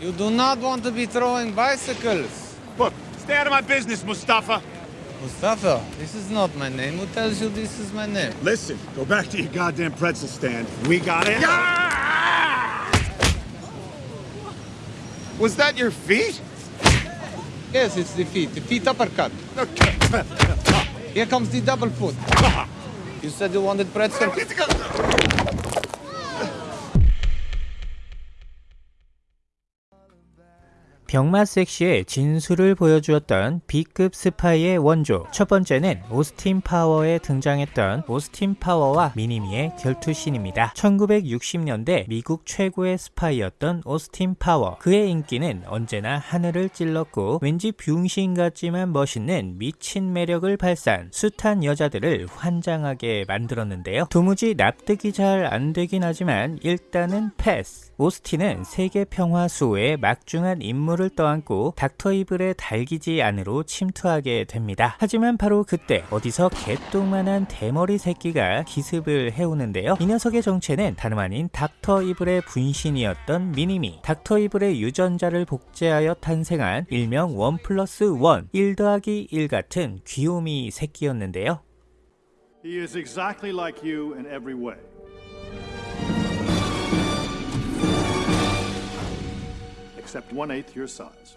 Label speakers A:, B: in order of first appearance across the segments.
A: You do not want to be throwing bicycles.
B: Look, stay out of my business, Mustafa.
A: Mustafa, this is not my name. Who tells you this is my name?
B: Listen, go back to your goddamn pretzel stand. We got it. Was that your feet?
A: Yes, it's the feet. The feet uppercut. Okay. Here comes the double foot. You said you wanted pretzel.
C: 병맛 섹시의 진수를 보여주었던 B급 스파이의 원조 첫 번째는 오스틴 파워에 등장했던 오스틴 파워와 미니미의 결투신입니다. 1960년대 미국 최고의 스파이였던 오스틴 파워 그의 인기는 언제나 하늘을 찔렀고 왠지 병신 같지만 멋있는 미친 매력을 발산 숱한 여자들을 환장하게 만들었는데요. 도무지 납득이 잘 안되긴 하지만 일단은 패스 오스틴은 세계 평화 수호의 막중한 임무를 떠안고 닥터 이블의 달기지 안으로 침투하게 됩니다. 하지만 바로 그때 어디서 개똥만한 대머리 새끼가 기습을 해오는데요. 이 녀석의 정체는 다름 아닌 닥터 이블의 분신이었던 미니미 닥터 이블의 유전자를 복제하여 탄생한 일명 원 플러스 원, 1 더하기 1 같은 귀요미 새끼였는데요.
D: He is exactly like you in every way. Except one eighth your size.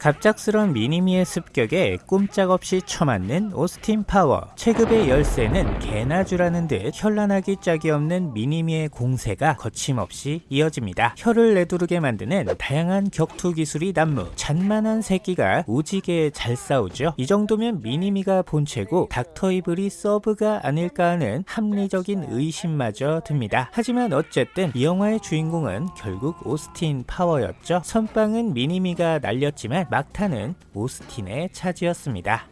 C: 갑작스런 미니미의 습격에 꼼짝없이 처맞는 오스틴 파워. 체급의 열세는 개나 주라는 듯 현란하기 짝이 없는 미니미의 공세가 거침없이 이어집니다. 혀를 내두르게 만드는 다양한 격투 기술이 난무. 잔만한 새끼가 오지게 잘 싸우죠. 이 정도면 미니미가 본체고 닥터 이블이 서브가 아닐까 하는 합리적인 의심마저 듭니다. 하지만 어쨌든 이 영화의 주인공은 결국 오스틴 파워였죠. 선빵은 미니미가 날렸지만 막타는 오스틴의 차지였습니다.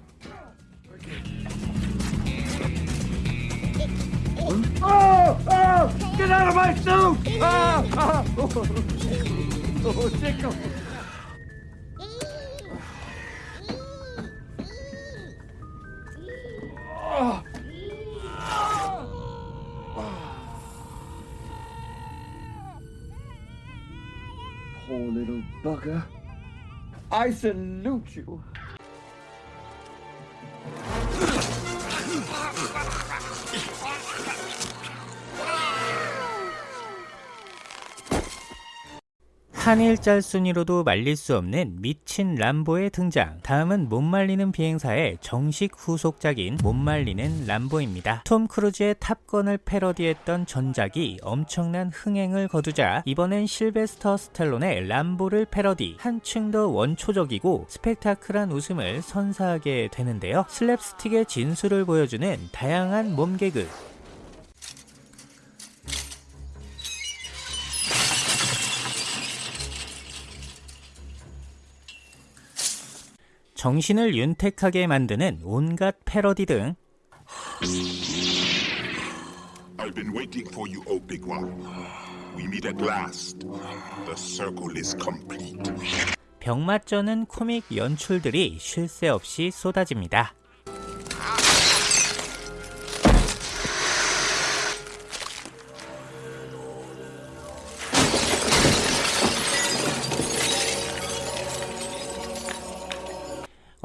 E: I salute you.
C: 한일짤 순위로도 말릴 수 없는 미친 람보의 등장. 다음은 못 말리는 비행사의 정식 후속작인 못 말리는 람보입니다. 톰 크루즈의 탑건을 패러디했던 전작이 엄청난 흥행을 거두자 이번엔 실베스터 스텔론의 람보를 패러디. 한층 더 원초적이고 스펙타클한 웃음을 선사하게 되는데요. 슬랩스틱의 진수를 보여주는 다양한 몸개그 정신을 윤택하게 만드는 온갖 패러디 등
F: I've been waiting for you, O big one. We meet at last. The circle is complete.
C: 병맛쩌는 코믹 연출들이 쉴 새 없이 쏟아집니다.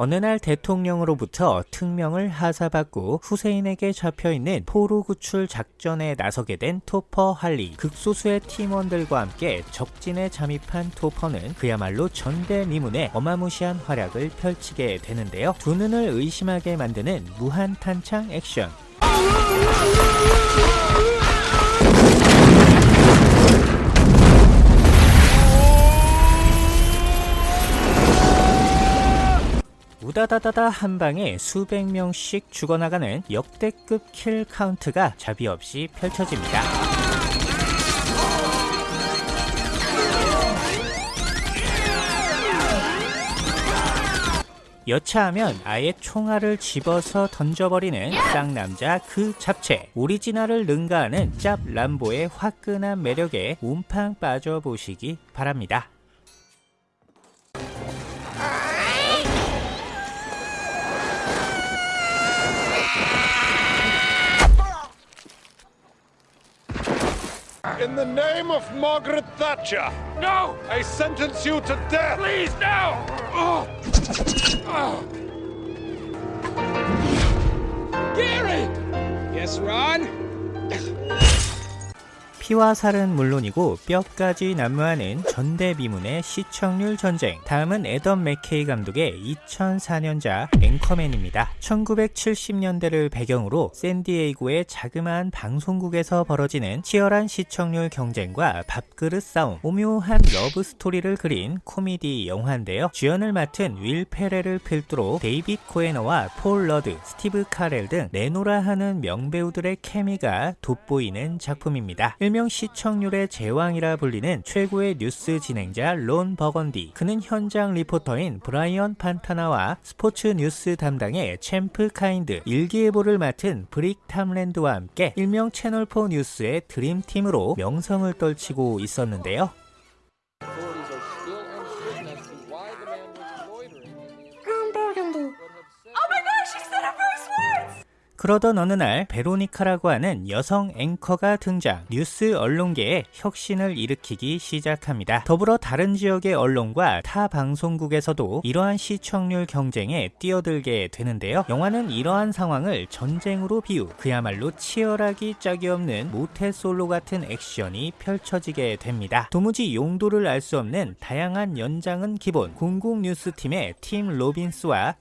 C: 어느 날 대통령으로부터 특명을 하사받고 후세인에게 잡혀있는 포로 구출 작전에 나서게 된 토퍼 할리. 극소수의 팀원들과 함께 적진에 잠입한 토퍼는 그야말로 전대미문의 어마무시한 활약을 펼치게 되는데요. 두 눈을 의심하게 만드는 무한 탄창 액션 우다다다다 한 방에 수백 명씩 죽어나가는 역대급 kill count가 자비 없이 펼쳐집니다. 여차하면 아예 총알을 집어서 던져버리는 쌍남자 그 잡채 오리지널을 능가하는 짭 람보의 화끈한 매력에 옴팡 빠져보시기 바랍니다.
B: In the name of Margaret Thatcher. No! I sentence you to death! Please, no!
G: Gary! Yes, Ron?
C: 피와 살은 물론이고 뼈까지 난무하는 전대미문의 시청률 전쟁. 다음은 애덤 맥케이 감독의 2004년작 앵커맨입니다. 1970년대를 배경으로 샌디에이고의 자그마한 방송국에서 벌어지는 치열한 시청률 경쟁과 밥그릇 싸움, 오묘한 러브 스토리를 그린 코미디 영화인데요. 주연을 맡은 윌 페레를 필두로 데이빗 코에너와 폴 러드, 스티브 카렐 등 내노라 하는 명배우들의 케미가 돋보이는 작품입니다. 일명 시청률의 제왕이라 불리는 최고의 뉴스 진행자 론 버건디. 그는 현장 리포터인 브라이언 판타나와 스포츠 뉴스 담당의 챔프 카인드, 일기예보를 맡은 브릭 탐랜드와 함께 일명 채널4 뉴스의 드림팀으로 명성을 떨치고 있었는데요. 그러던 어느 날 베로니카라고 하는 여성 앵커가 등장 뉴스 언론계에 혁신을 일으키기 시작합니다. 더불어 다른 지역의 언론과 타 방송국에서도 이러한 시청률 경쟁에 뛰어들게 되는데요. 영화는 이러한 상황을 전쟁으로 비유 그야말로 치열하기 짝이 없는 모태솔로 같은 액션이 펼쳐지게 됩니다. 도무지 용도를 알 수 없는 다양한 연장은 기본 공공 뉴스팀의 팀 로빈스와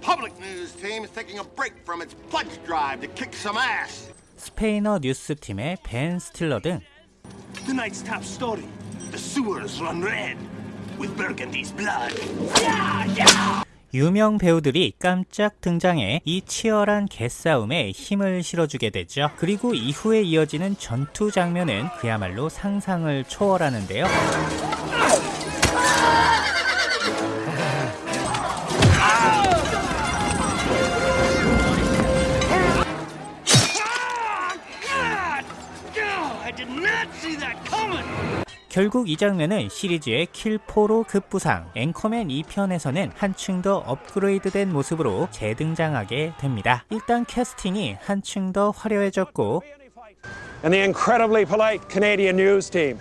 H: Public news team is taking a break from its pledge drive to kick some ass.
C: 스페인어 뉴스팀의 벤 스틸러 등
H: Tonight's top story: the sewers run red with Burgundy's blood.
C: 유명 배우들이 깜짝 등장해 이 치열한 개싸움에 힘을 실어주게 되죠. 그리고 이후에 이어지는 전투 장면은 그야말로 상상을 초월하는데요. 결국 이 장면은 시리즈의 킬포로 급부상 앵커맨 2편에서는 한층 더 업그레이드된 모습으로 재등장하게 됩니다. 일단 캐스팅이 한층 더 화려해졌고
I: and the incredibly polite Canadian news team.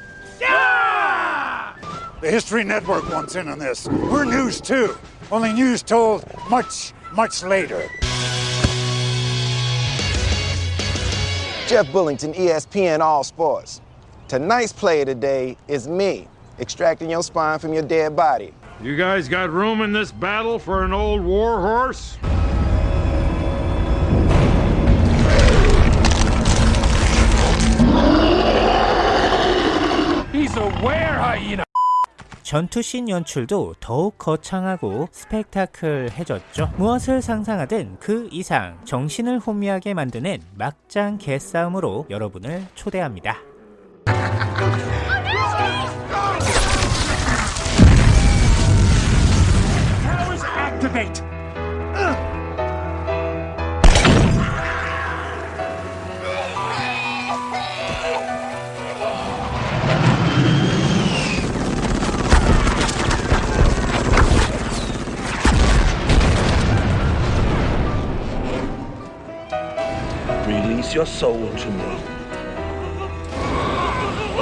B: The History Network wants in on this. We're news too. Only news told much, much later.
J: Jeff Bullington, E ESPN All Sports. Tonight's player today is me, extracting your spine from your dead body.
D: You guys got room in this battle for an old war horse?
I: He's a were hyena.
C: 전투씬 연출도 더욱 거창하고 스펙타클해졌죠. 무엇을 상상하든 그 이상 정신을 혼미하게 만드는 막장 개싸움으로 여러분을 초대합니다.
I: Powers activate.
H: Release your soul to me.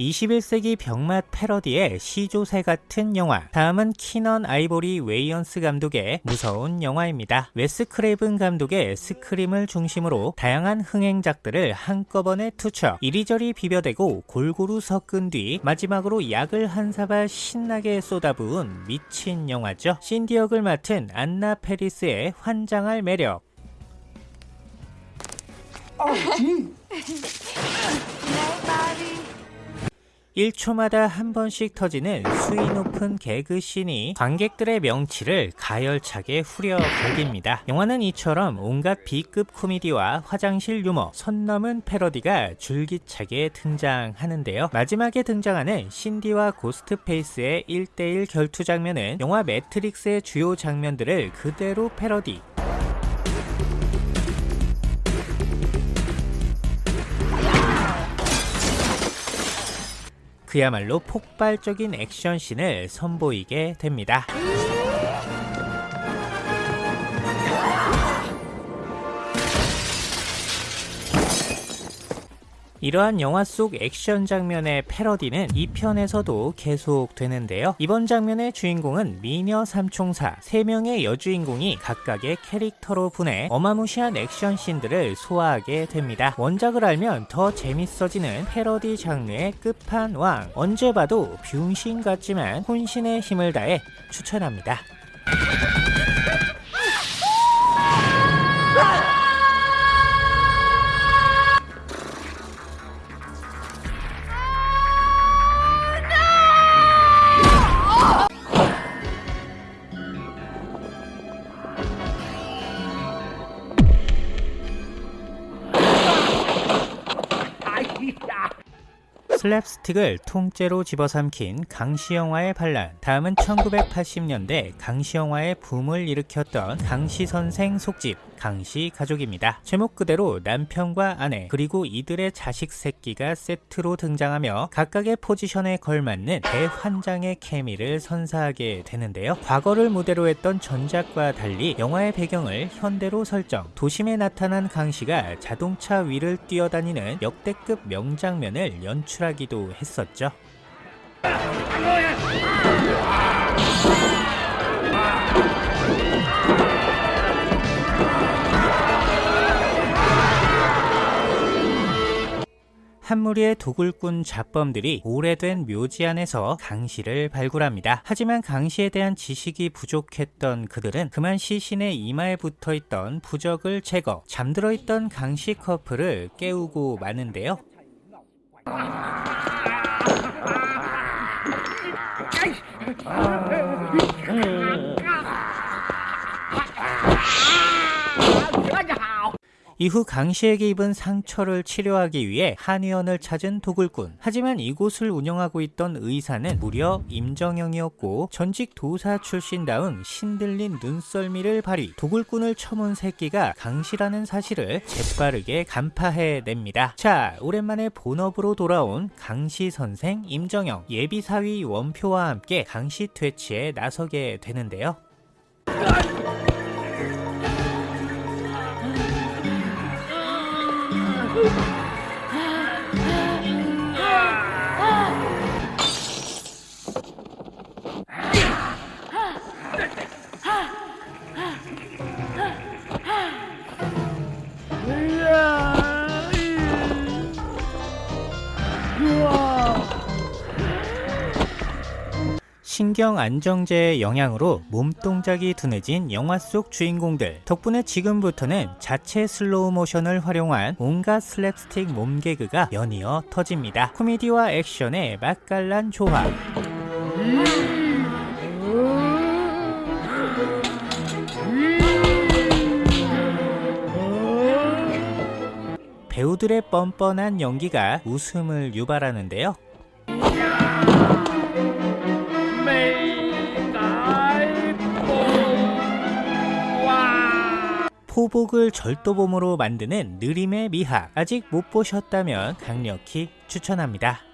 C: 21세기 병맛 패러디의 시조새 같은 영화. 다음은 키넌 아이보리 웨이언스 감독의 무서운 영화입니다. 웨스 크레이븐 감독의 스크림을 중심으로 다양한 흥행작들을 한꺼번에 투척. 이리저리 비벼대고 골고루 섞은 뒤 마지막으로 약을 한 사발 신나게 쏟아부은 미친 영화죠. 신디 역을 맡은 안나 페리스의 환장할 매력. 1초마다 한 번씩 터지는 수위 높은 개그씬이 관객들의 명치를 가열차게 후려 갈깁니다. 영화는 이처럼 온갖 B급 코미디와 화장실 유머, 선 넘은 패러디가 줄기차게 등장하는데요. 마지막에 등장하는 신디와 고스트페이스의 1대1 결투 장면은 영화 매트릭스의 주요 장면들을 그대로 패러디, 그야말로 폭발적인 액션씬을 선보이게 됩니다. 이러한 영화 속 액션 장면의 패러디는 2편에서도 계속되는데요. 이번 장면의 주인공은 미녀 삼총사 3명의 여주인공이 각각의 캐릭터로 분해 어마무시한 액션 씬들을 소화하게 됩니다. 원작을 알면 더 재밌어지는 패러디 장르의 끝판왕 언제 봐도 병신 같지만 혼신의 힘을 다해 추천합니다. 슬랩스틱을 통째로 집어삼킨 강시 영화의 반란. 다음은 1980년대 강시 영화의 붐을 일으켰던 강시 선생 속집 강시 가족입니다. 제목 그대로 남편과 아내 그리고 이들의 자식 새끼가 세트로 등장하며 각각의 포지션에 걸맞는 대환장의 케미를 선사하게 되는데요. 과거를 무대로 했던 전작과 달리 영화의 배경을 현대로 설정 도심에 나타난 강시가 자동차 위를 뛰어다니는 역대급 명장면을 연출하기도 했었죠. 한 무리의 도굴꾼 잡범들이 오래된 묘지 안에서 강시를 발굴합니다. 하지만 강시에 대한 지식이 부족했던 그들은 그만 시신의 이마에 붙어있던 부적을 제거, 잠들어 있던 강시 커플을 깨우고 마는데요. 이후 강시에게 입은 상처를 치료하기 위해 한의원을 찾은 도굴꾼. 하지만 이곳을 운영하고 있던 의사는 무려 임정영이었고 전직 도사 출신다운 신들린 눈썰미를 발휘 도굴꾼을 처문 새끼가 강시라는 사실을 재빠르게 간파해냅니다. 자 오랜만에 본업으로 돌아온 강시 선생 임정영. 예비사위 원표와 함께 강시 퇴치에 나서게 되는데요 신경 안정제의 영향으로 몸 동작이 둔해진 영화 속 주인공들 덕분에 지금부터는 자체 슬로우 모션을 활용한 온갖 슬랩스틱 몸개그가 연이어 터집니다. 코미디와 액션의 맛깔난 조합 배우들의 뻔뻔한 연기가 웃음을 유발하는데요. 포복을 절도범으로 만드는 느림의 미학 아직 못 보셨다면 강력히 추천합니다.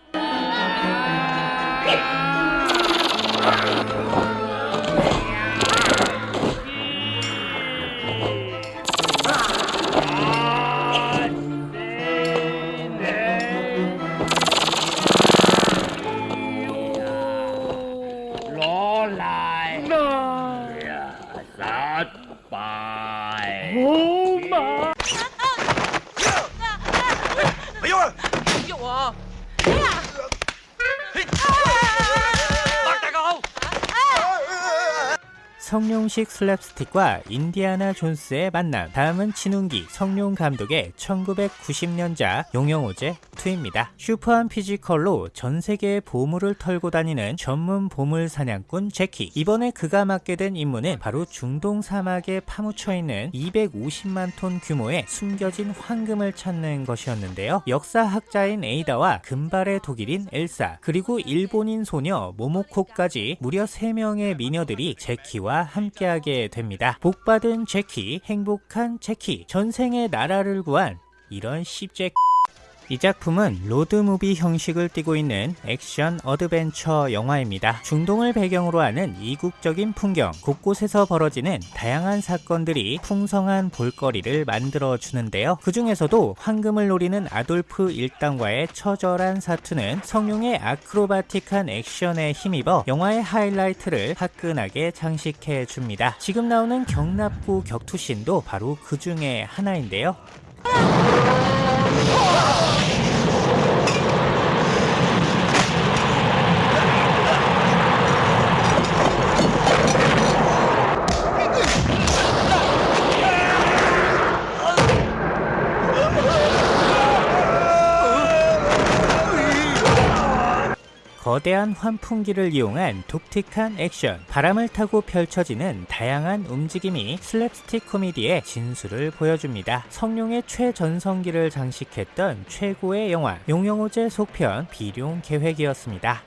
C: 성룡식 슬랩스틱과 인디아나 존스의 만남. 다음은 진훈기 성룡 감독의 1990년작 용형호제 2입니다. 슈퍼한 피지컬로 전세계의 보물을 털고 다니는 전문 보물 사냥꾼 재키 이번에 그가 맡게 된 임무는 바로 중동 사막에 파묻혀 있는 250만 톤 규모의 숨겨진 황금을 찾는 것이었는데요. 역사학자인 에이다와 금발의 독일인 엘사 그리고 일본인 소녀 모모코까지 무려 3명의 미녀들이 재키와 함께하게 됩니다. 복받은 재키, 행복한 재키, 전생에 나라를 구한 이런 씹제 이 작품은 로드무비 형식을 띠고 있는 액션 어드벤처 영화입니다. 중동을 배경으로 하는 이국적인 풍경, 곳곳에서 벌어지는 다양한 사건들이 풍성한 볼거리를 만들어 주는데요. 그 중에서도 황금을 노리는 아돌프 일당과의 처절한 사투는 성룡의 아크로바틱한 액션에 힘입어 영화의 하이라이트를 화끈하게 장식해 줍니다. 지금 나오는 경납구 격투신도 바로 그 중에 하나인데요. Oh! 거대한 환풍기를 이용한 독특한 액션, 바람을 타고 펼쳐지는 다양한 움직임이 슬랩스틱 코미디의 진수를 보여줍니다. 성룡의 최전성기를 장식했던 최고의 영화 용영호제 속편 비룡 계획이었습니다.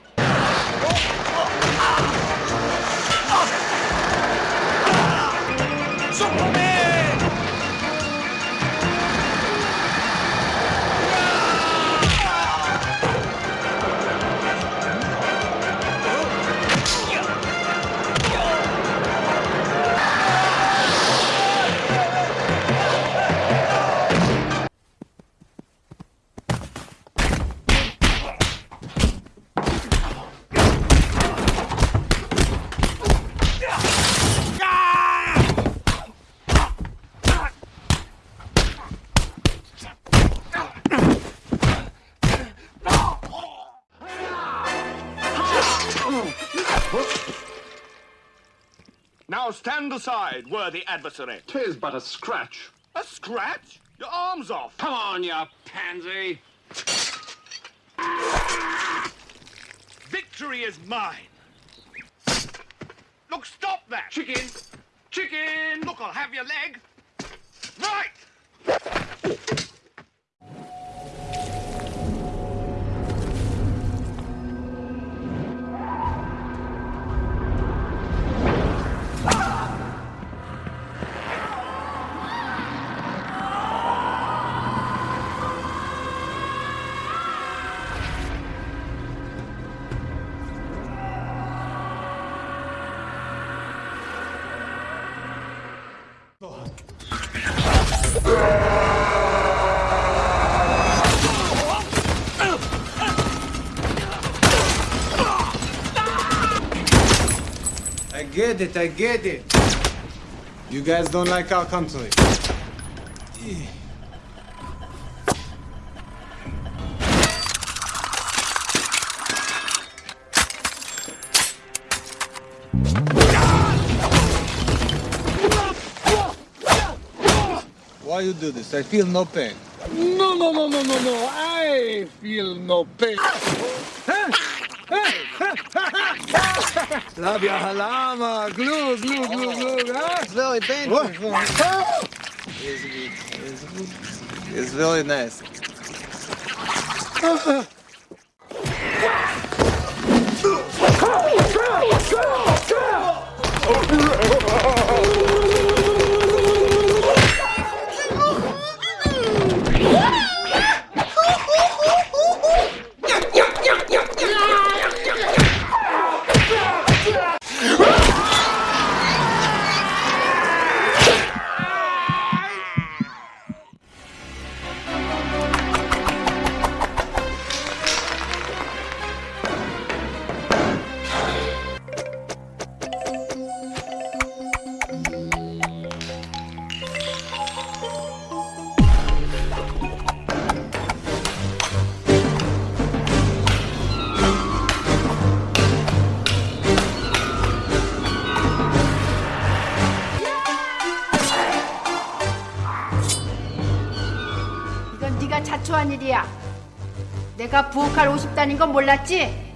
B: Stand aside, worthy adversary.
K: Tis but a scratch.
B: A scratch? Your arm's off.
K: Come on, you pansy.
B: Victory is mine. Look, stop that.
K: Chicken! Chicken!
B: Look, I'll have your leg. Right.
A: I get it, I get it. You guys don't like our country. Why you do this? I feel no pain.
B: No, no, no, no, no, no. I feel no pain.
A: Love your halama, glue, glue, glue, glue. That's ah, very dangerous one. Oh. It's
L: good. It's good. It's very nice. Oh. Go, go, go! 내가 부엌칼 50단인 건 몰랐지?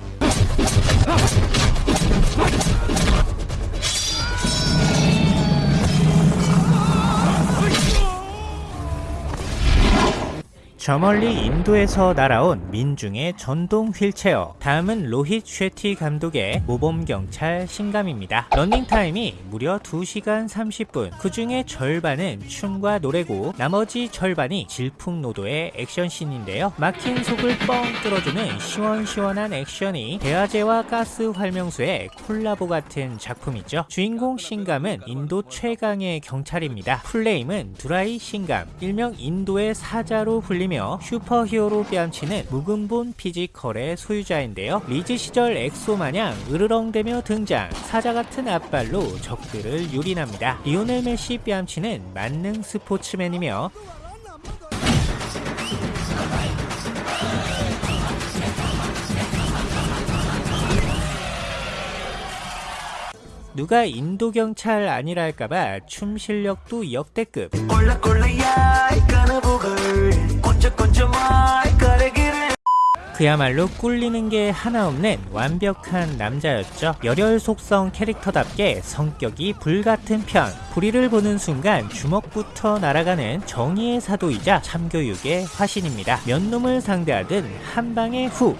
C: 저 멀리 인도에서 날아온 민중의 전동 휠체어. 다음은 로힛 쉐티 감독의 모범경찰 싱감입니다. 러닝타임이 무려 2시간 30분. 그 중에 절반은 춤과 노래고 나머지 절반이 질풍노도의 액션씬인데요. 막힌 속을 뻥 뚫어주는 시원시원한 액션이 소화제와 가스 활명수의 콜라보 같은 작품이죠. 주인공 싱감은 인도 최강의 경찰입니다. full name은 두라이 싱감. 일명 인도의 사자로 불리며 슈퍼히어로 뺨치는 무근본 피지컬의 소유자인데요. 리즈 시절 엑소 마냥 으르렁대며 등장. 사자 같은 앞발로 적들을 유린합니다. 리오넬 메시 뺨치는 만능 스포츠맨이며 누가 인도 경찰 아니랄까봐 춤 실력도 역대급 그야말로 꿀리는 게 하나 없는 완벽한 남자였죠. 열혈 속성 캐릭터답게 성격이 불같은 편. 불의를 보는 순간 주먹부터 날아가는 정의의 사도이자 참교육의 화신입니다. 몇 놈을 상대하든 한 방에 후.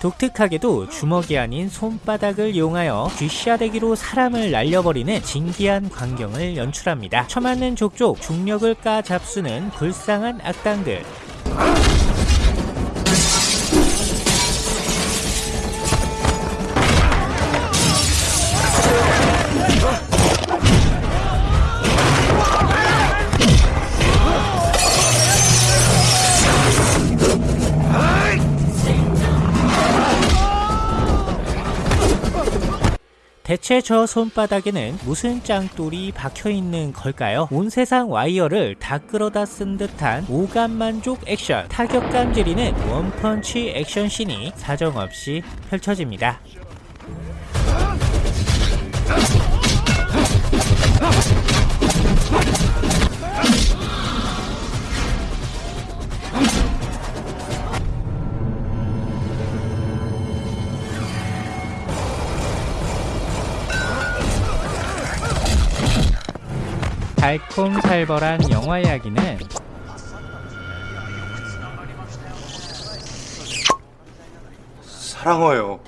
C: 독특하게도 주먹이 아닌 손바닥을 이용하여 쥐샤대기로 사람을 날려버리는 진기한 광경을 연출합니다. 처맞는 족족 중력을 까 잡수는 불쌍한 악당들. 대체 저 손바닥에는 무슨 짱돌이 박혀있는 걸까요? 온 세상 와이어를 다 끌어다 쓴 듯한 오감만족 액션 타격감 지리는 원펀치 액션씬이 사정없이 펼쳐집니다 달콤살벌한 영화 이야기는
M: 사랑해요.